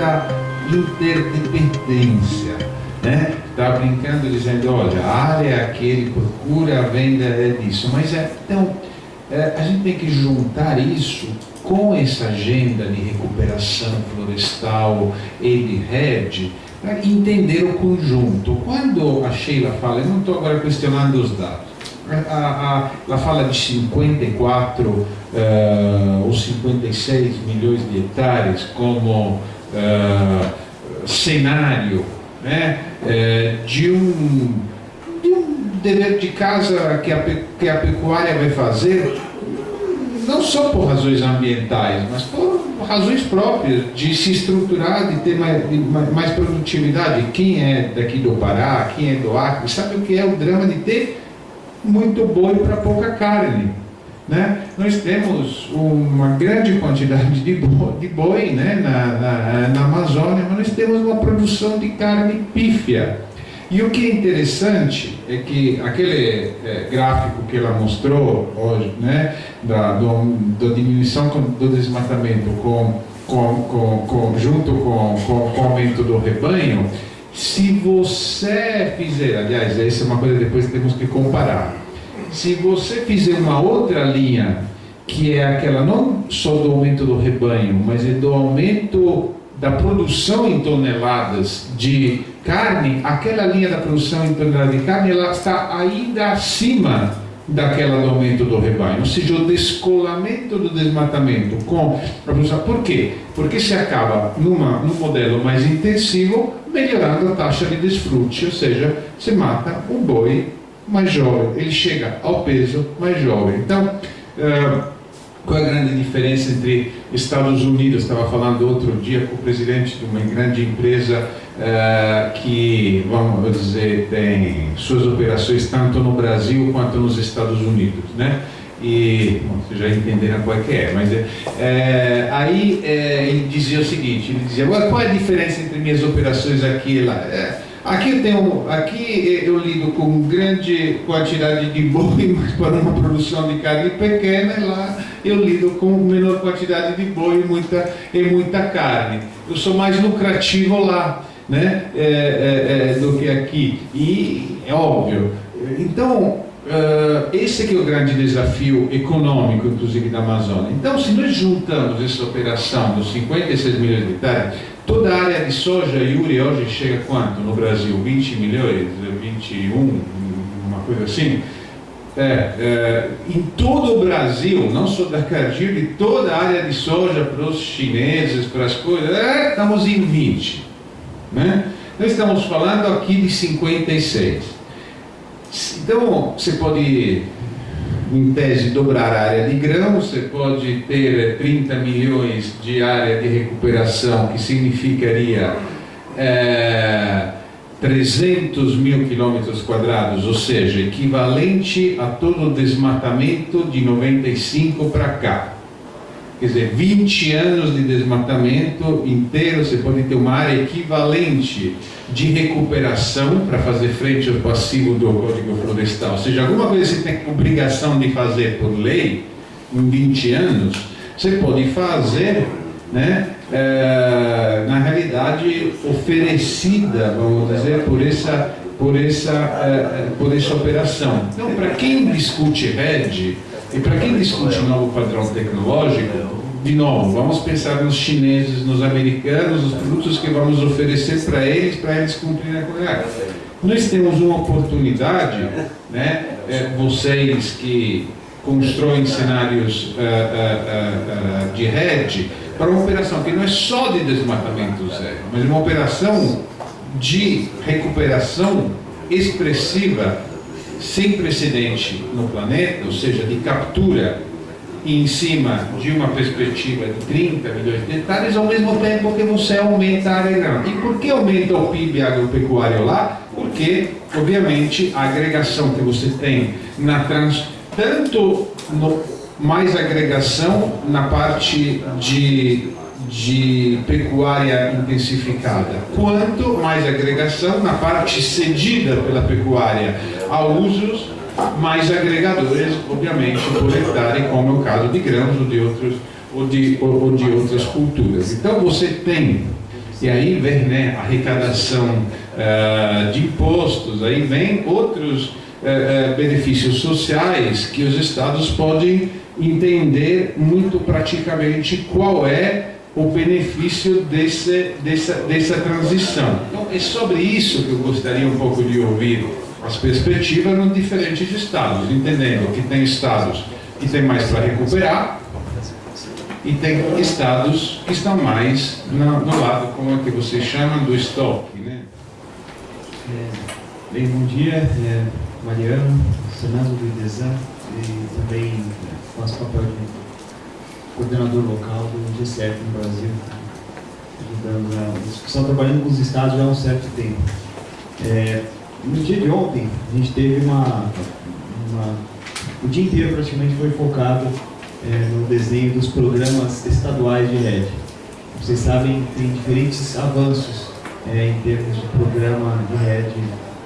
muita interdependência. Né? Estava brincando dizendo, olha, a área é aquele, procura, a venda é disso. Mas é, então, é, a gente tem que juntar isso com essa agenda de recuperação florestal e de rede, para entender o conjunto. Quando a Sheila fala, eu não estou agora questionando os dados, a, a, ela fala de 54 uh, ou 56 milhões de hectares como uh, cenário né, uh, de, um, de um dever de casa que a, que a pecuária vai fazer, não só por razões ambientais, mas por razões próprias de se estruturar, de ter mais, de mais produtividade. Quem é daqui do Pará, quem é do Acre, sabe o que é o drama de ter muito boi para pouca carne. Né? Nós temos uma grande quantidade de boi, de boi né? na, na, na Amazônia, mas nós temos uma produção de carne pífia. E o que é interessante é que aquele é, gráfico que ela mostrou hoje, né, da, do, da diminuição do desmatamento com, com, com, com junto com, com, com o aumento do rebanho, se você fizer, aliás, essa é uma coisa que depois temos que comparar. Se você fizer uma outra linha, que é aquela não só do aumento do rebanho, mas é do aumento da produção em toneladas de carne, aquela linha da produção em toneladas de carne, ela está ainda acima daquela do aumento do rebanho, ou seja, o descolamento do desmatamento com a produção. Por quê? Porque se acaba numa, num modelo mais intensivo, melhorando a taxa de desfrute, ou seja, se mata o boi mais jovem, ele chega ao peso mais jovem. Então, uh, qual é a grande diferença entre Estados Unidos? Estava falando outro dia com o presidente de uma grande empresa uh, que, vamos dizer, tem suas operações tanto no Brasil quanto nos Estados Unidos, né? E bom, vocês já entenderam qual é que é, mas é, aí é, ele dizia o seguinte, ele dizia, qual é a diferença entre minhas operações aqui e lá? É, aqui, eu tenho, aqui eu lido com grande quantidade de boi, mas para uma produção de carne pequena, lá eu lido com menor quantidade de boi e muita, e muita carne. Eu sou mais lucrativo lá né, é, é, é do que aqui, e é óbvio. Então, Uh, esse é, o grande desafio econômico, inclusive, da Amazônia. Então, se nós juntamos essa operação dos 56 milhões de hectares, toda a área de soja, Yuri, hoje chega quanto no Brasil? 20 milhões? 21? Uma coisa assim? É, é, em todo o Brasil, não só da Cargill, de toda a área de soja para os chineses, para as coisas, é, estamos em 20. Né? Nós estamos falando aqui de 56. Então, você pode, em tese, dobrar a área de grão, você pode ter 30 milhões de área de recuperação, que significaria é, 300 mil quilômetros quadrados, ou seja, equivalente a todo o desmatamento de 95 para cá. Quer dizer, 20 anos de desmatamento inteiro, você pode ter uma área equivalente de recuperação para fazer frente ao passivo do Código Florestal. Ou seja, alguma coisa que você tem obrigação de fazer por lei, em 20 anos, você pode fazer, né, é, na realidade, oferecida, vamos dizer, por essa, por essa, é, por essa operação. Então, para quem discute RED, e para quem discute novo padrão tecnológico, de novo, vamos pensar nos chineses, nos americanos, os produtos que vamos oferecer para eles, para eles cumprirem a qualidade. Nós temos uma oportunidade, né, é, vocês que constroem cenários uh, uh, uh, de rede, para uma operação que não é só de desmatamento zero, mas uma operação de recuperação expressiva sem precedente no planeta, ou seja, de captura em cima de uma perspectiva de 30 milhões de hectares, ao mesmo tempo que você aumenta a área grande. E por que aumenta o PIB agropecuário lá? Porque, obviamente, a agregação que você tem na trans, tanto no, mais agregação na parte de de pecuária intensificada, quanto mais agregação na parte cedida pela pecuária a usos mais agregadores, obviamente, por hectare, como é o caso de grãos ou de, outros, ou de, ou de outras culturas. Então você tem E aí vem né, a arrecadação uh, de impostos, aí vem outros uh, benefícios sociais que os estados podem entender muito praticamente qual é o benefício desse, dessa, dessa transição. Então, é sobre isso que eu gostaria um pouco de ouvir as perspectivas nos diferentes estados, entendendo que tem estados que têm mais para recuperar e tem estados que estão mais no, lado, como é que vocês chamam, do estoque. Né? É, bem, bom dia, é, Mariano, Senado do IDESAN e também faço papel de coordenador local do G7 no Brasil, ajudando a discussão, trabalhando com os estados já há um certo tempo. É, no dia de ontem, a gente teve uma, uma o dia inteiro praticamente foi focado é, no desenho dos programas estaduais de rede. Vocês sabem, tem diferentes avanços é, em termos de programa de rede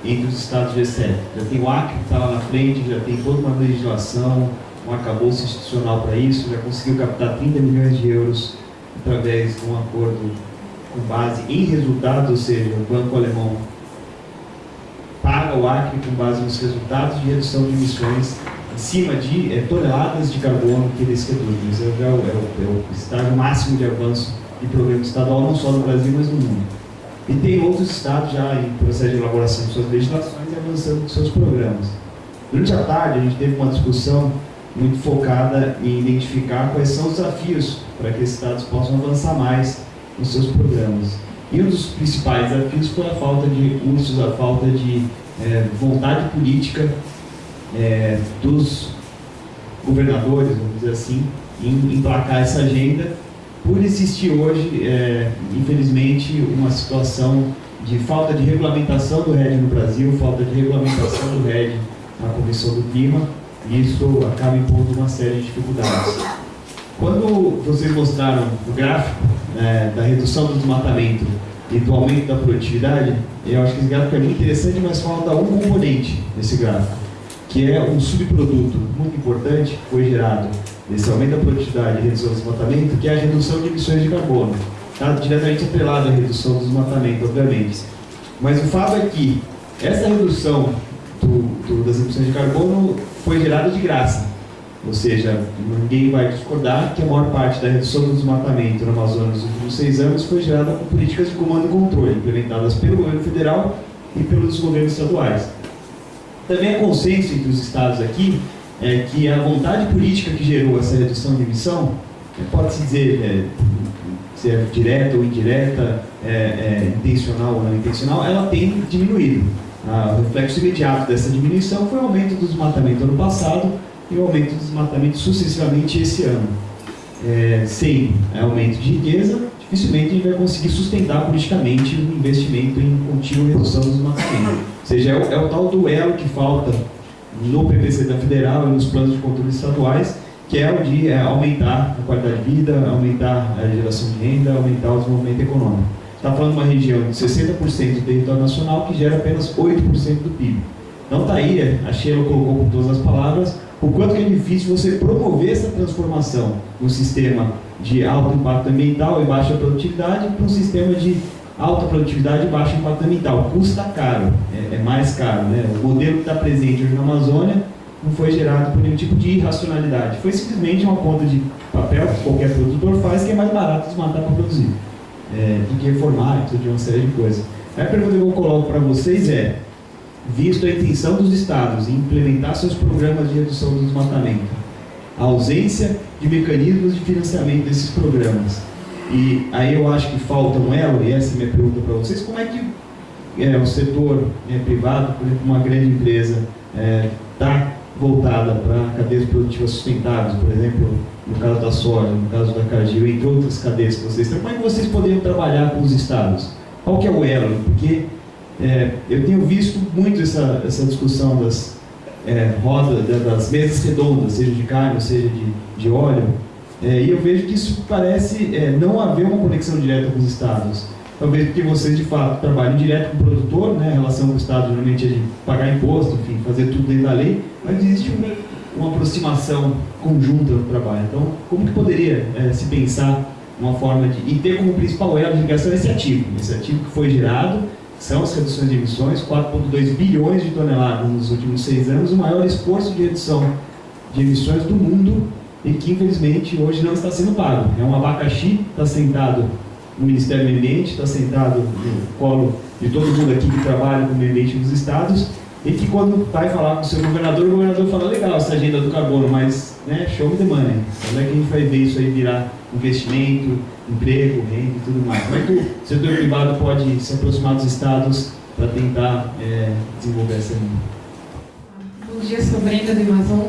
entre os estados G7. Já tem o Acre que está lá na frente, já tem toda uma legislação, um arcabouço institucional para isso, já conseguiu captar 30 milhões de euros através de um acordo com base em resultados, ou seja, o Banco Alemão paga o Acre com base nos resultados de redução de emissões em cima de é, toneladas de carbono que eles reduzem. Isso é, é, o, é o estágio máximo de avanço de programa estadual, não só no Brasil, mas no mundo. E tem outros estados já em processo de elaboração de suas legislações e avançando seus programas. Durante a tarde, a gente teve uma discussão muito focada em identificar quais são os desafios para que esses estados possam avançar mais nos seus programas. E um dos principais desafios foi a falta de cursos, a falta de é, vontade política é, dos governadores, vamos dizer assim, em emplacar essa agenda, por existir hoje, é, infelizmente, uma situação de falta de regulamentação do RED no Brasil, falta de regulamentação do RED na Comissão do Clima, isso acaba impondo uma série de dificuldades. Quando vocês mostraram o gráfico né, da redução do desmatamento e do aumento da produtividade, eu acho que esse gráfico é muito interessante, mas falta um componente nesse gráfico, que é um subproduto muito importante que foi gerado desse aumento da produtividade e redução do desmatamento, que é a redução de emissões de carbono. Está diretamente atrelado à redução do desmatamento, obviamente. Mas o fato é que essa redução do, do, das emissões de carbono foi gerada de graça. Ou seja, ninguém vai discordar que a maior parte da redução do desmatamento no Amazonas nos últimos seis anos foi gerada por políticas de comando e controle, implementadas pelo governo federal e pelos governos estaduais. Também é consenso entre os estados aqui é, que a vontade política que gerou essa redução de emissão, pode-se dizer é, se é direta ou indireta, é, é, intencional ou não intencional, ela tem diminuído. Ah, o reflexo imediato dessa diminuição foi o aumento do desmatamento ano passado e o aumento do desmatamento sucessivamente esse ano. É, sem aumento de riqueza, dificilmente a gente vai conseguir sustentar politicamente o investimento em contínua redução do desmatamento. Ou seja, é o, é o tal duelo que falta no PPC da Federal e nos planos de controle estaduais, que é o de é, aumentar a qualidade de vida, aumentar a geração de renda, aumentar o desenvolvimento econômico está falando de uma região de 60% do território nacional que gera apenas 8% do PIB. Então está aí, a Sheila colocou com todas as palavras, o quanto que é difícil você promover essa transformação do sistema de alto impacto ambiental e baixa produtividade para um sistema de alta produtividade e baixo impacto ambiental. Custa caro, é, é mais caro. Né? O modelo que está presente hoje na Amazônia não foi gerado por nenhum tipo de irracionalidade. Foi simplesmente uma conta de papel que qualquer produtor faz que é mais barato desmatar para produzir é, que reformar, de uma série de coisas. A pergunta que eu coloco para vocês é, visto a intenção dos estados em implementar seus programas de redução do desmatamento, a ausência de mecanismos de financiamento desses programas, e aí eu acho que falta um elo, e essa é a minha pergunta para vocês, como é que é, o setor é, privado, por exemplo, uma grande empresa, está é, voltada para cadeias produtivas sustentáveis, por exemplo, no caso da soja, no caso da Cargill, entre outras cadeias que vocês têm, como é que vocês poderiam trabalhar com os estados? Qual que é o elo? Porque é, eu tenho visto muito essa, essa discussão das é, rodas, das mesas redondas, seja de carne, seja de, de óleo, é, e eu vejo que isso parece é, não haver uma conexão direta com os estados. Talvez porque vocês, de fato, trabalham direto com o produtor, né? a relação com o Estado geralmente é de pagar imposto, enfim, fazer tudo dentro da lei, mas existe uma, uma aproximação conjunta no trabalho. Então, como que poderia é, se pensar uma forma de. e ter como principal elo de ligação esse ativo. Esse ativo que foi gerado são as reduções de emissões, 4,2 bilhões de toneladas nos últimos seis anos, o maior esforço de redução de emissões do mundo e que infelizmente hoje não está sendo pago. É um abacaxi, está sentado no Ministério do Meio Ambiente, está sentado no colo de todo mundo aqui que trabalha com o meio ambiente dos estados, e que quando vai falar com o seu governador, o governador fala, legal essa agenda do carbono, mas né, show me the money. Como é que a gente vai ver isso aí virar investimento, emprego, renda e tudo mais? Como é que o setor privado pode se aproximar dos estados para tentar é, desenvolver essa linha? Bom dia, sou Brenda do Amazon.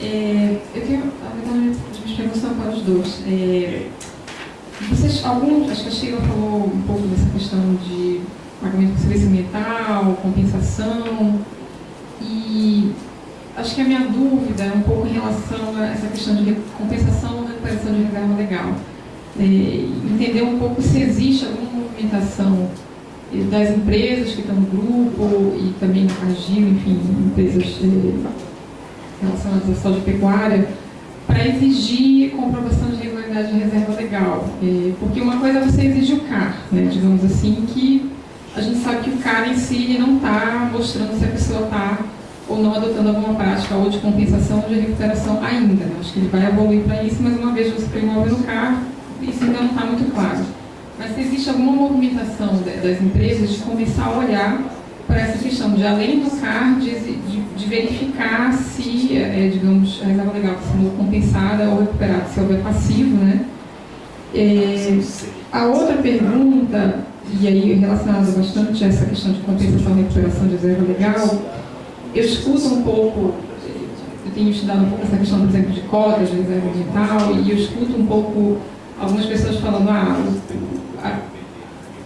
É, eu tenho, na verdade, as perguntas para os dois. É, vocês, alguns, acho que a Sheila falou um pouco dessa questão de pagamento de serviço ambiental, compensação, e acho que a minha dúvida é um pouco em relação a essa questão de compensação ou recuperação de reserva legal. É, entender um pouco se existe alguma movimentação das empresas que estão no grupo e também a GIL, enfim, empresas é, relacionadas à saúde pecuária, para exigir comprovação de regularidade de reserva legal. É, porque uma coisa é você exigir o CAR, né, digamos assim, que a gente sabe que o CAR em si não está mostrando se a pessoa está ou não adotando alguma prática ou de compensação ou de recuperação ainda. Acho que ele vai evoluir para isso, mas uma vez você promove no CAR, isso ainda não está muito claro. Mas se existe alguma movimentação das empresas de começar a olhar para essa questão de, além do CAR, de, de, de verificar se, é, digamos, a reserva legal sendo compensada ou recuperada, se houver passivo, né? É, a outra pergunta, e aí relacionada bastante a essa questão de compensação e recuperação de reserva legal, eu escuto um pouco, eu tenho estudado um pouco essa questão, por exemplo, de cotas de reserva ambiental, e eu escuto um pouco algumas pessoas falando, ah,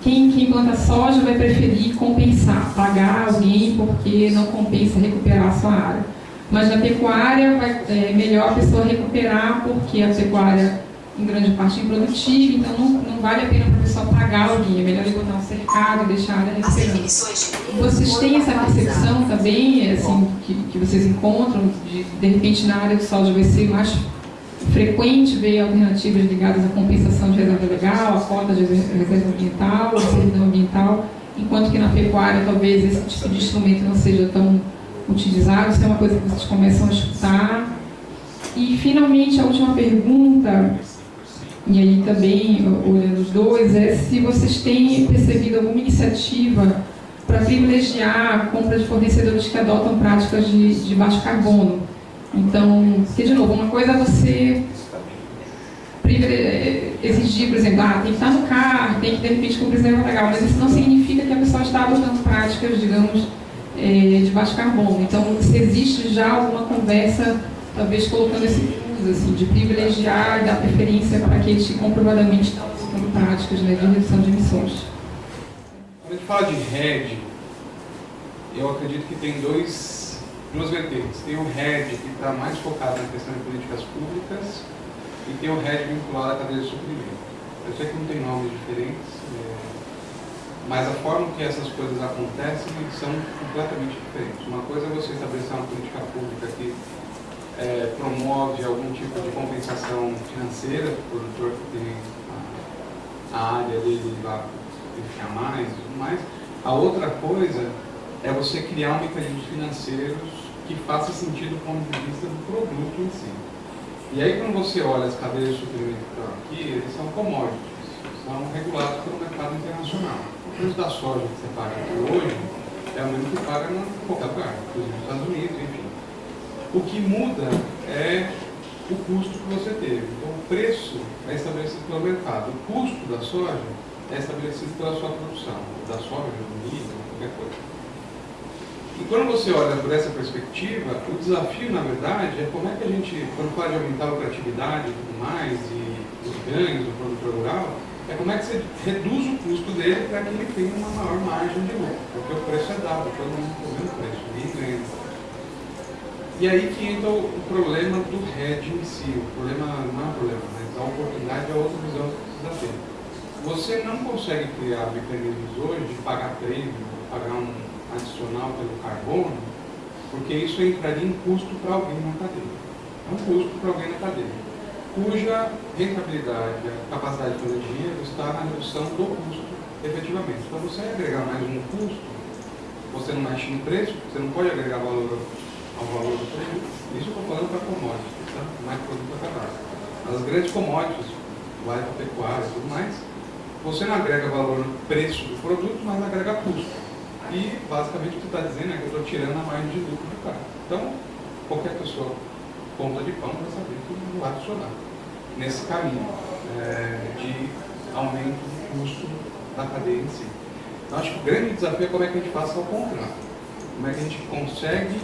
quem, quem planta soja vai preferir compensar, pagar alguém porque não compensa recuperar a sua área. Mas na pecuária vai, é melhor a pessoa recuperar porque a pecuária em grande parte improdutiva, então não, não vale a pena para a pessoa pagar alguém, é melhor ele botar um cercado e deixar a área recuperando. Vocês têm essa percepção também, assim, que, que vocês encontram, de, de repente na área de soja vai ser mais frequente ver alternativas ligadas à compensação de reserva legal, a cota de reserva ambiental, a servidão ambiental, enquanto que na pecuária talvez esse tipo de instrumento não seja tão utilizado, isso é uma coisa que vocês começam a escutar. E finalmente a última pergunta, e aí também olhando os dois, é se vocês têm percebido alguma iniciativa para privilegiar a compra de fornecedores que adotam práticas de, de baixo carbono então, porque, de novo, uma coisa é você exigir, por exemplo, ah, tem que estar no carro, tem que, de repente, cumprir reserva legal, mas isso não significa que a pessoa está adotando práticas, digamos, é, de baixo carbono. Então, se existe já alguma conversa, talvez colocando esse assim, de privilegiar dar preferência para aqueles que comprovadamente estão adotando práticas né, de redução de emissões. Quando a gente fala de RED, eu acredito que tem dois duas vertentes. Tem o RED, que está mais focado na questão de políticas públicas, e tem o RED vinculado à cadeia de suprimento. Eu sei que não tem nomes diferentes, é, mas a forma que essas coisas acontecem são completamente diferentes. Uma coisa é você estabelecer uma política pública que é, promove algum tipo de compensação financeira para o produtor que tem a, a área dele lá, enfim, mais e tudo mais. A outra coisa é você criar mecanismos financeiros que façam sentido do ponto de vista do produto em si. E aí quando você olha as cadeias de suprimento que estão aqui, eles são commodities, são regulados pelo mercado internacional. O preço da soja que você paga aqui hoje é o mesmo que paga em qualquer lugar, inclusive nos Estados Unidos, enfim. O que muda é o custo que você teve. Então o preço é estabelecido pelo mercado. O custo da soja é estabelecido pela sua produção, da soja, do milho, qualquer coisa. E quando você olha por essa perspectiva, o desafio, na verdade, é como é que a gente, quando fala de aumentar a lucratividade e tudo mais, e os ganhos do produtor rural, é como é que você reduz o custo dele para que ele tenha uma maior margem de lucro. Porque o preço é dado, todo mundo vendo o preço, ninguém ganha. E aí que entra o problema do RED em si. O problema não é um problema, mas a oportunidade é outra visão que precisa ter. Você não consegue criar mecanismos hoje de pagar prêmio, pagar um adicional pelo carbono, porque isso entraria em custo para alguém na cadeia. É um custo para alguém na cadeia. cuja rentabilidade, a capacidade de fazer dinheiro está na redução do custo, efetivamente. Para você agregar mais um custo, você não mexe no preço, você não pode agregar valor ao valor do produto. Isso falando para commodities, tá? mais produto acabado. As grandes commodities, para pecuária e tudo mais, você não agrega valor no preço do produto, mas agrega custo. E basicamente o que está dizendo é que eu estou tirando a margem de lucro do cara. Então, qualquer pessoa ponta de pão vai saber que não vai funcionar nesse caminho é, de aumento do custo da cadeia em si. Então, acho que o grande desafio é como é que a gente passa ao contrário. Como é que a gente consegue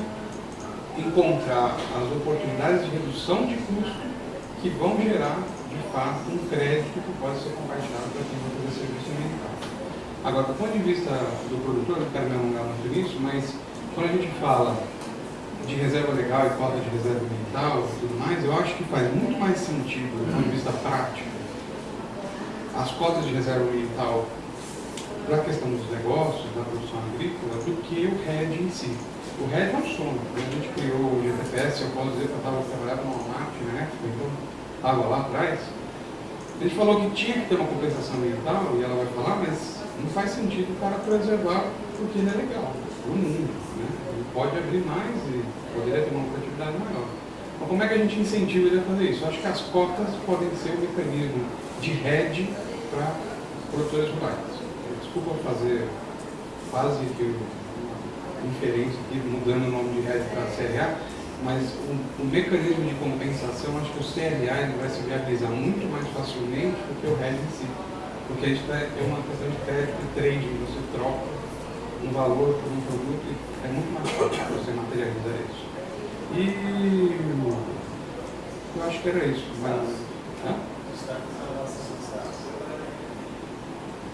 encontrar as oportunidades de redução de custo que vão gerar, de fato, um crédito que pode ser compartilhado para quem vai fazer serviço ambiental. Agora, do ponto de vista do produtor, não quero me alongar muito nisso, mas quando a gente fala de reserva legal e cota de reserva ambiental e tudo mais, eu acho que faz muito mais sentido, do ponto de vista prático, as cotas de reserva ambiental para a questão dos negócios, da produção agrícola, do que o RED em si. O RED é um. Quando a gente criou o GTPS, eu posso dizer que eu estava trabalhando no Walmart, né? Estava lá atrás. A gente falou que tinha que ter uma compensação ambiental, e ela vai falar, mas não faz sentido o cara preservar porque ele é legal, o mundo. Né? Ele pode abrir mais e poderia ter uma lucratividade maior. Então, como é que a gente incentiva ele a fazer isso? Eu acho que as cotas podem ser um mecanismo de rede para produtores rurais desculpa fazer quase que inferência aqui, mudando o nome de RED para CRA, mas o, o, mecanismo de compensação, acho que o CRA ele vai se viabilizar muito mais facilmente do que o RED em si. Porque a gente vai ter uma questão de crédito e trading, você troca um valor por um produto e é muito mais fácil você materializar isso. E eu acho que era isso. Mas,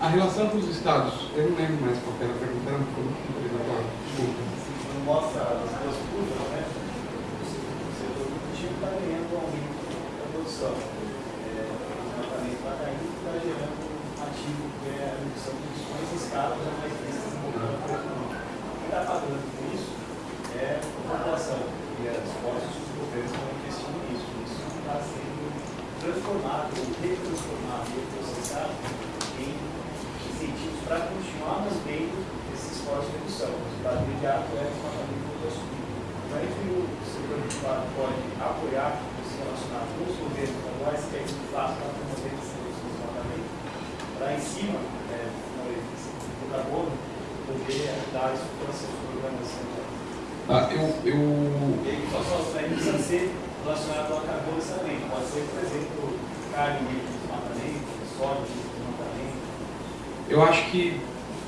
A relação com os estados, eu não lembro mais qual era a pergunta, era um agora, desculpa. Quando mostra as duas curvas, né? O setor produtivo está ganhando aumento da produção. É, o tratamento está caindo está gerando um ativo que é a redução de emissões em escala já mais vistas no econômico. Quem está pagando por isso é a população e as postos que os governos estão investindo nisso. Isso está sendo transformado, retransformado e processado em para continuar mantendo esse esforço de redução. O resultado imediato é o desmatamento do subir. Então, entre o setor privado pode apoiar se relacionar com os governos estaduais, que é isso que faz para promover esse desmatamento, para em cima é, do carbono, poder ajudar estruturação dos programas centrais. Ah, eu, eu... E aí, só, só, precisa ser relacionado ao carbono também. Pode ser, por exemplo, carne de desmatamento, soja, eu acho que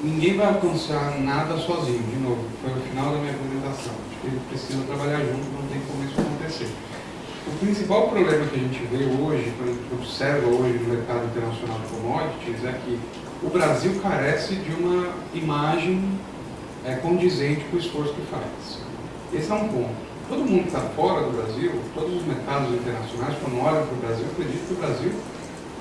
ninguém vai alcançar nada sozinho, de novo, foi o final da minha apresentação. Acho que eles precisam trabalhar junto, não tem como isso acontecer. O principal problema que a gente vê hoje, quando a gente observa hoje no mercado internacional de commodities, é que o Brasil carece de uma imagem é, condizente com o esforço que faz. Esse é um ponto. Todo mundo que está fora do Brasil, todos os mercados internacionais, quando olham para o Brasil, acreditam que o Brasil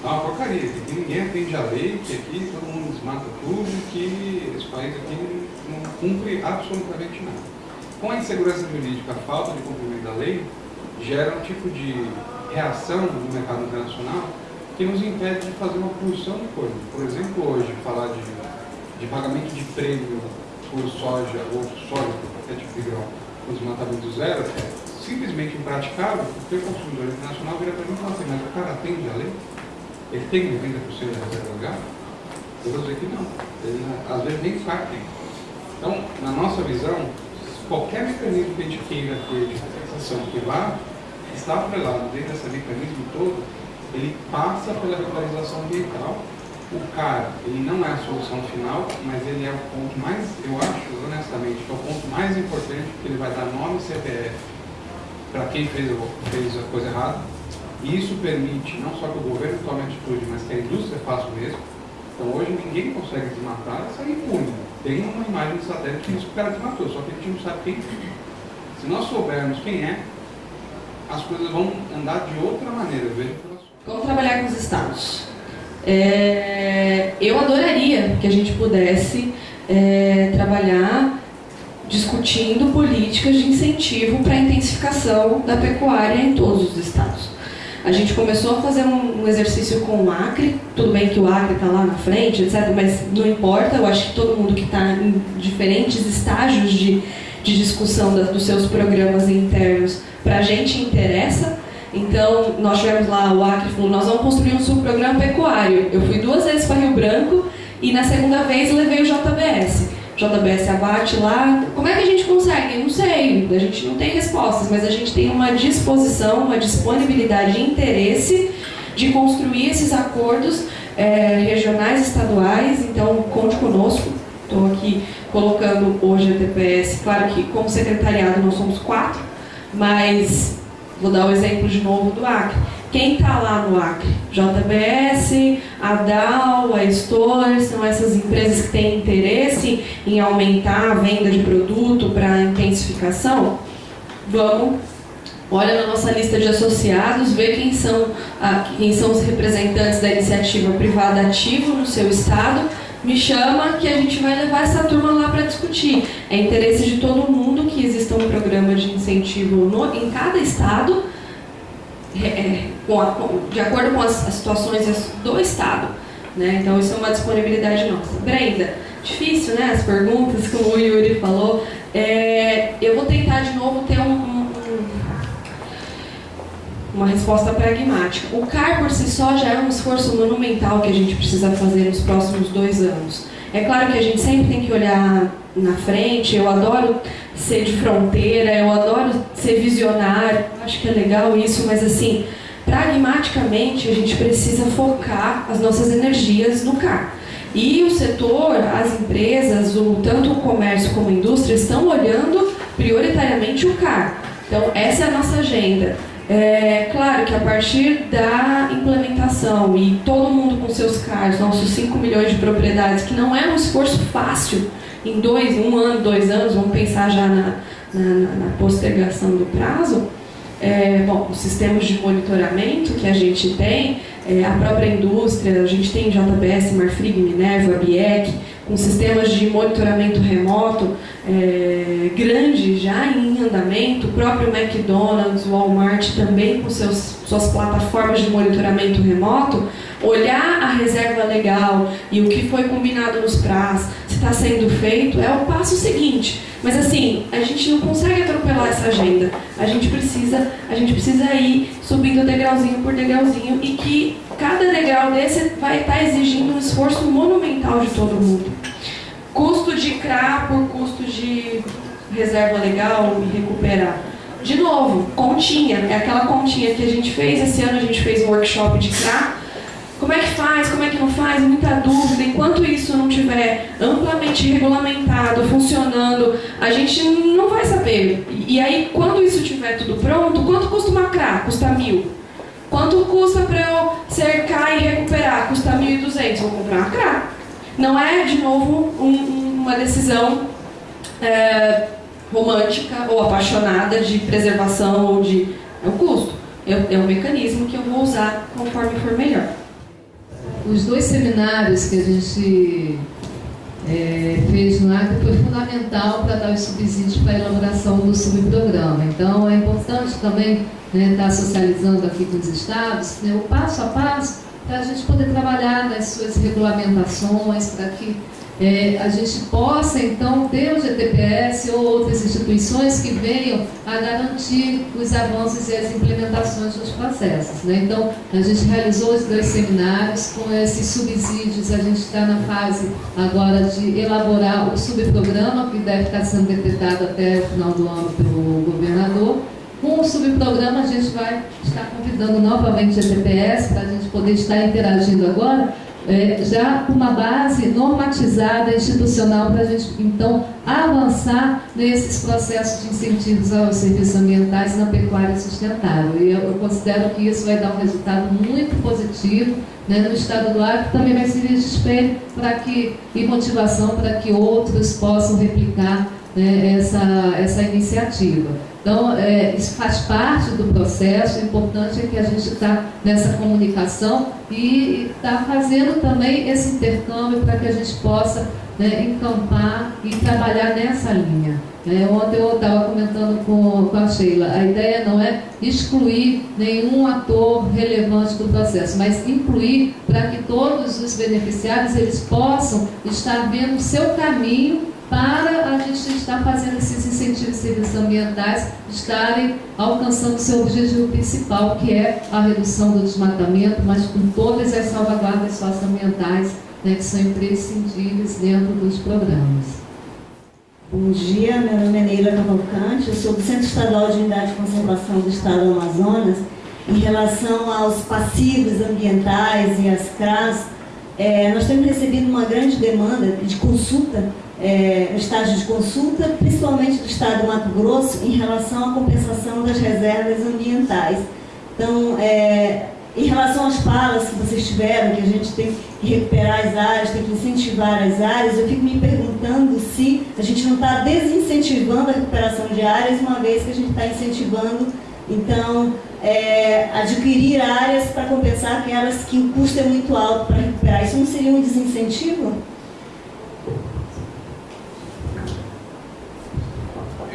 é uma porcaria, que ninguém atende a lei, que aqui todo mundo desmata tudo, que esse país aqui não cumpre absolutamente nada. Com a insegurança jurídica, a falta de cumprimento da lei, gera um tipo de reação no mercado internacional que nos impede de fazer uma produção de coisa. Por exemplo, hoje, falar de, de pagamento de prêmio por soja ou soja, por qualquer tipo de grão, com desmatamento zero, é simplesmente impraticável, porque o consumidor internacional vira para mim e fala assim, mas o cara atende a lei? Ele tem 90% de reserva legal? Eu vou dizer que não. Ele, às vezes nem sabe. Então, na nossa visão, qualquer mecanismo que a gente queira ter de compensação que estar atrelado dentro desse mecanismo todo, ele passa pela regularização ambiental. O CAR, ele não é a solução final, mas ele é o ponto mais, eu acho, honestamente, que é o ponto mais importante, porque ele vai dar nome CPF para quem fez, fez a coisa errada, e isso permite não só que o governo tome atitude, mas que a indústria faça o mesmo. Então hoje ninguém consegue desmatar e sair impune. Tem uma imagem de satélite que diz que o cara desmatou, só que a gente não sabe quem Se nós soubermos quem é, as coisas vão andar de outra maneira. Veja Como trabalhar com os estados? É, eu adoraria que a gente pudesse é, trabalhar discutindo políticas de incentivo para a intensificação da pecuária em todos os estados. A gente começou a fazer um, exercício com o Acre, tudo bem que o Acre está lá na frente, etc., mas não importa, eu acho que todo mundo que está em diferentes estágios de, de discussão da, dos seus programas internos, para a gente interessa. Então, nós tivemos lá, o Acre falou, nós vamos construir um subprograma pecuário. Eu fui duas vezes para Rio Branco e na segunda vez levei o JBS. JBS abate lá. Como é que a gente consegue? Não sei, a gente não tem respostas, mas a gente tem uma disposição, uma disponibilidade e interesse de construir esses acordos é, regionais, estaduais. Então, conte conosco. Estou aqui colocando hoje a TPS. Claro que, como secretariado, nós somos quatro, mas vou dar o exemplo de novo do Acre. Quem está lá no Acre? JBS, a DAO, a Stoller, são essas empresas que têm interesse em aumentar a venda de produto para intensificação? Vamos, olha na nossa lista de associados, vê quem são, quem são os representantes da iniciativa privada ativa no seu estado, me chama que a gente vai levar essa turma lá para discutir. É interesse de todo mundo que exista um programa de incentivo no, em cada estado é, é, com a, com, de acordo com as, as, situações do Estado. Né? Então, isso é uma disponibilidade nossa. Brenda, difícil, né? As perguntas, como o Yuri falou. É, eu vou tentar de novo ter um, um, uma resposta pragmática. O CAR por si só já é um esforço monumental que a gente precisa fazer nos próximos dois anos. É claro que a gente sempre tem que olhar na frente, eu adoro ser de fronteira, eu adoro ser visionário, acho que é legal isso, mas assim, pragmaticamente a gente precisa focar as nossas energias no CAR. E o setor, as empresas, o, tanto o comércio como a indústria, estão olhando prioritariamente o CAR. Então, essa é a nossa agenda. É claro que a partir da implementação e todo mundo com seus CARs, nossos 5 milhões de propriedades, que não é um esforço fácil, em dois, um ano, dois anos, vamos pensar já na, na, na postergação do prazo, é, bom, os sistemas de monitoramento que a gente tem, é, a própria indústria, a gente tem JBS, Marfrig, Minerva, BIEC, com sistemas de monitoramento remoto é, grande já em andamento, o próprio McDonald's, Walmart também com seus, suas plataformas de monitoramento remoto, olhar a reserva legal e o que foi combinado nos prazos, se está sendo feito, é o passo seguinte. Mas assim, a gente não consegue atropelar essa agenda. A gente precisa, a gente precisa ir subindo degrauzinho por degrauzinho e que cada degrau desse vai estar tá exigindo um esforço monumental de todo mundo. Custo de CRA por custo de reserva legal e recuperar. De novo, continha, é aquela continha que a gente fez. Esse ano a gente fez um workshop de CRA como é que faz, como é que não faz, muita dúvida. Enquanto isso não tiver amplamente regulamentado, funcionando, a gente não vai saber. E aí, quando isso tiver tudo pronto, quanto custa uma CRA? Custa mil. Quanto custa para eu cercar e recuperar? Custa 1.200. Vou comprar uma CRA. Não é, de novo, um, uma decisão é, romântica ou apaixonada de preservação ou de. É o custo. É, é um mecanismo que eu vou usar conforme for melhor os dois seminários que a gente é, fez no Acre foi fundamental para dar os subsídios para a elaboração do subprograma. Então, é importante também né, estar socializando aqui com os estados né, o passo a passo para a gente poder trabalhar nas suas regulamentações, para que é, a gente possa então ter o GTPS ou outras instituições que venham a garantir os avanços e as implementações dos processos. Né? Então, a gente realizou os dois seminários, com esses subsídios, a gente está na fase agora de elaborar o subprograma, que deve estar sendo decretado até o final do ano pelo governador. Com o subprograma, a gente vai estar convidando novamente o GTPS para a gente poder estar interagindo agora é, já com uma base normatizada institucional para a gente então avançar nesses processos de incentivos aos serviços ambientais na pecuária sustentável. E eu, eu considero que isso vai dar um resultado muito positivo né, no estado do Acre, também vai servir de espelho para que, e motivação para que outros possam replicar né, essa, essa iniciativa. Então, é, isso faz parte do processo, o importante é que a gente está nessa comunicação e está fazendo também esse intercâmbio para que a gente possa né, encampar e trabalhar nessa linha. É, ontem eu estava comentando com, com a Sheila, a ideia não é excluir nenhum ator relevante do processo, mas incluir para que todos os beneficiários eles possam estar vendo o seu caminho para a gente estar fazendo esses incentivos serviços ambientais estarem alcançando seu objetivo principal, que é a redução do desmatamento, mas com todas as salvaguardas socioambientais né, que são imprescindíveis dentro dos programas. Bom dia, meu nome é Neila Cavalcante, eu sou do Centro Estadual de Unidade de Conservação do Estado do Amazonas. Em relação aos passivos ambientais e às CRAS, é, nós temos recebido uma grande demanda de consulta, é, estágio de consulta, principalmente do Estado do Mato Grosso, em relação à compensação das reservas ambientais. Então, é, em relação às falas que vocês tiveram, que a gente tem que recuperar as áreas, tem que incentivar as áreas, eu fico me perguntando se a gente não está desincentivando a recuperação de áreas, uma vez que a gente está incentivando, então, é, adquirir áreas para compensar aquelas que o custo é muito alto para recuperar. Isso não seria um desincentivo?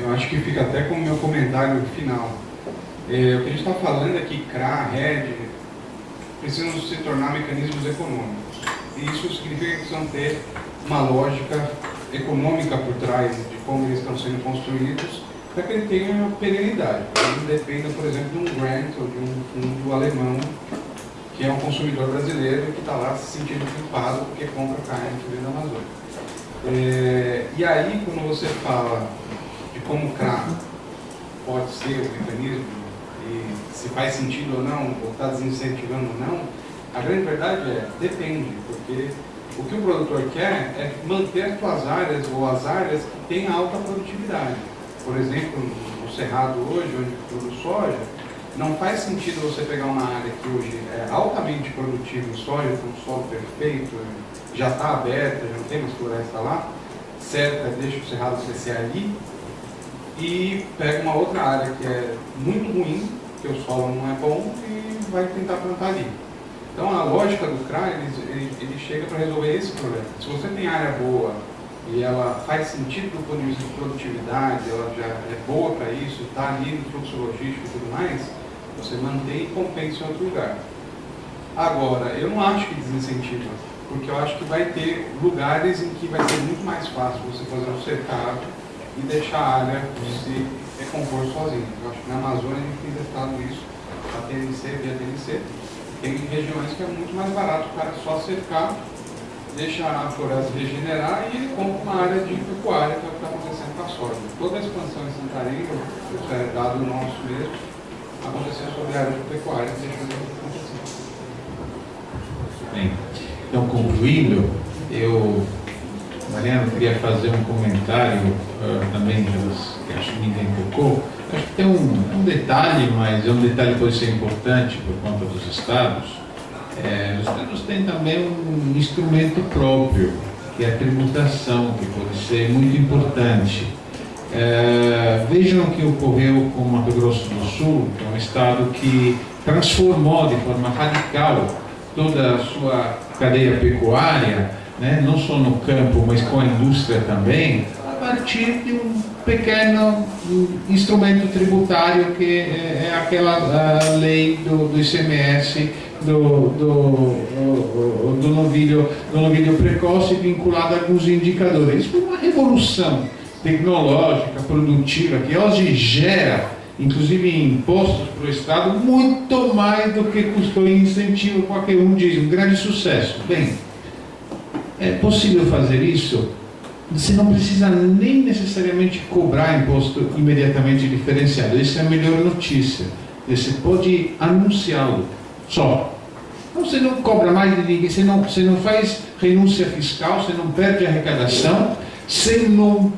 Eu acho que fica até com o meu comentário final. É, o que a gente está falando é que CRA, RED, precisam se tornar mecanismos econômicos. E isso significa que precisam ter uma lógica econômica por trás de como eles estão sendo construídos, para que ele tenha perenidade. Ele não dependa, por exemplo, de um grant ou de um fundo alemão, que é um consumidor brasileiro que está lá se sentindo culpado porque compra carne que vem da Amazônia. É, e aí, quando você fala de como o CRA pode ser o mecanismo e se faz sentido ou não, ou está desincentivando ou não, a grande verdade é, depende, porque o que o produtor quer é manter suas áreas ou as áreas que têm alta produtividade. Por exemplo, no Cerrado hoje, onde produz soja, não faz sentido você pegar uma área que hoje é altamente produtiva em soja, com um solo perfeito, já está aberta, já não tem mais floresta lá, certa, deixa o Cerrado crescer ali, e pega uma outra área que é muito ruim, que o solo não é bom, e vai tentar plantar ali. Então a lógica do CRA, ele, ele, ele chega para resolver esse problema. Se você tem área boa e ela faz sentido do ponto de vista de produtividade, ela já é boa para isso, está ali no fluxo logístico e tudo mais, você mantém e compensa em outro lugar. Agora, eu não acho que desincentiva, porque eu acho que vai ter lugares em que vai ser muito mais fácil você fazer um cercado e deixar a área se recompor sozinha. Eu acho que na Amazônia a gente tem testado isso, a TNC, via TNC. Tem regiões que é muito mais barato o cara só cercar, deixa a floresta regenerar e ele compra uma área de pecuária, que é o que está acontecendo com a soja. Toda a expansão em Santarém, é dado nosso mesmo, aconteceu sobre a área de pecuária, que deixou de acontecer. Bem, então concluindo, eu Mariana, queria fazer um comentário uh, também, que acho que ninguém tocou. Acho que tem um, um, detalhe, mas é um detalhe que pode ser importante por conta dos estados. É, os estados têm também um instrumento próprio, que é a tributação, que pode ser muito importante. É, vejam o que ocorreu com o Mato Grosso do Sul, que é um estado que transformou de forma radical toda a sua cadeia pecuária né, não só no campo, mas com a indústria também, a partir de um pequeno instrumento tributário que é, é aquela lei do, do ICMS do, do, do, novilho, do novilho precoce vinculado a alguns indicadores. Isso foi uma revolução tecnológica, produtiva, que hoje gera, inclusive impostos para o Estado, muito mais do que custou em incentivo, qualquer um diz, um grande sucesso. Bem, é possível fazer isso? Você não precisa nem necessariamente cobrar imposto imediatamente diferenciado. Essa é a melhor notícia. Você pode anunciá-lo só. Então você não cobra mais de ninguém, você não, você não faz renúncia fiscal, você não perde arrecadação, você não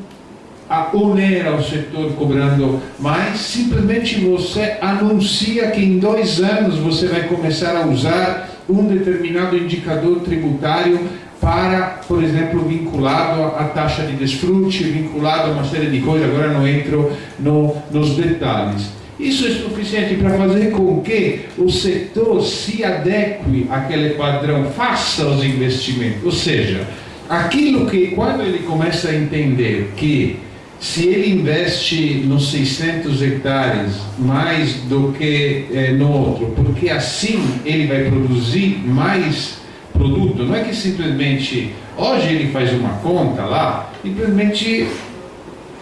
onera o setor cobrando mais, simplesmente você anuncia que em dois anos você vai começar a usar um determinado indicador tributário para, por exemplo, vinculado à taxa de desfrute, vinculado a uma série de coisas, agora não entro no, nos detalhes. Isso é suficiente para fazer com que o setor se adeque àquele padrão, faça os investimentos. Ou seja, aquilo que, quando ele começa a entender que se ele investe nos 600 hectares mais do que eh, no outro, porque assim ele vai produzir mais produto. Não é que simplesmente hoje ele faz uma conta lá, simplesmente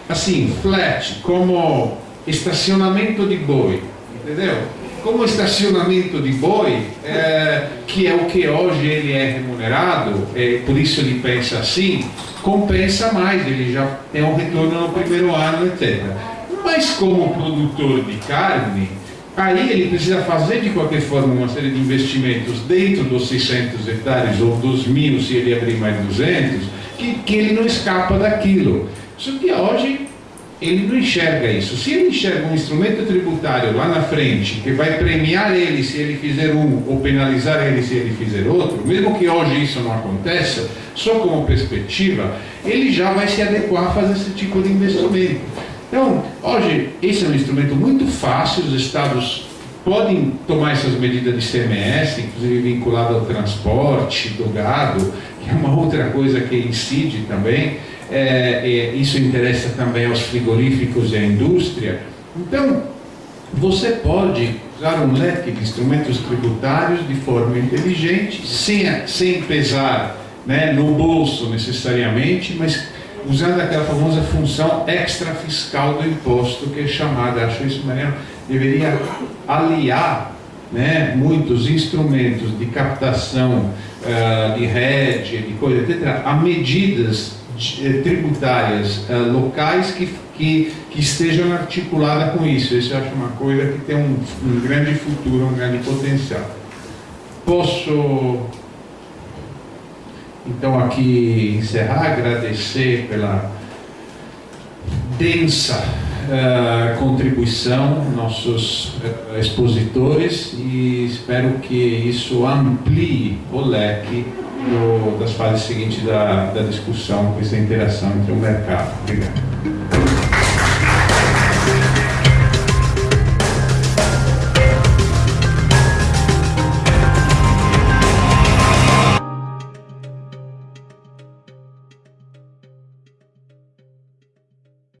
assim, flat, como estacionamento de boi, entendeu? Como estacionamento de boi, é, que é o que hoje ele é remunerado, é, por isso ele pensa assim, compensa mais, ele já tem um retorno no primeiro ano, etc. Mas como produtor de carne, aí ele precisa fazer de qualquer forma uma série de investimentos dentro dos 600 hectares ou dos mil, se ele abrir mais 200, que, que ele não escapa daquilo. Só que hoje ele não enxerga isso. Se ele enxerga um instrumento tributário lá na frente que vai premiar ele se ele fizer um ou penalizar ele se ele fizer outro, mesmo que hoje isso não aconteça, só como perspectiva, ele já vai se adequar a fazer esse tipo de investimento. Então, hoje, esse é um instrumento muito fácil, os estados podem tomar essas medidas de CMS, inclusive vinculado ao transporte do gado, que é uma outra coisa que incide também é, é, isso interessa também aos frigoríficos e à indústria. Então, você pode usar um leque de instrumentos tributários de forma inteligente, sem, sem pesar né, no bolso necessariamente, mas usando aquela famosa função extrafiscal do imposto que é chamada, acho isso Mariano, deveria aliar né, muitos instrumentos de captação uh, de rede, de coisa, etc., a medidas tributárias uh, locais que, que, que, estejam articuladas com isso. Isso eu acho uma coisa que tem um, um grande futuro, um grande potencial. Posso então aqui encerrar, agradecer pela densa uh, contribuição, nossos expositores, e espero que isso amplie o leque das fases seguintes da, da discussão, com essa interação entre o mercado. Obrigado.